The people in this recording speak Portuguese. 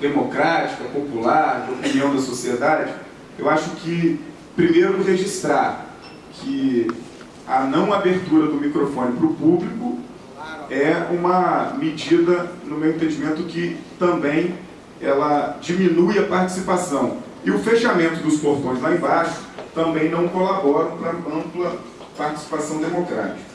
democrática, é popular, de opinião da sociedade, eu acho que, primeiro, registrar que a não abertura do microfone para o público é uma medida, no meu entendimento, que também ela diminui a participação. E o fechamento dos portões lá embaixo também não colaboram para ampla participação democrática.